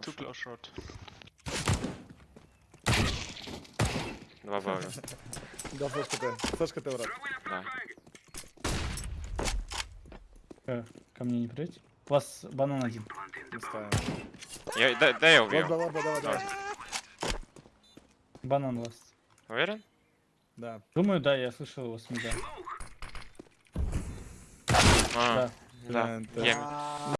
Too close shot. Два бага. Да, флешка Т. Флешка Т, брат. Да. Э, Ко мне не придете? У вас банан один. Не ставим. Я, да, да я убью. Лорба, лорба, давай, давай. Банан ласт. Уверен? Да. Думаю, да, я слышал его с мида. А, Да. да. да. ты- Я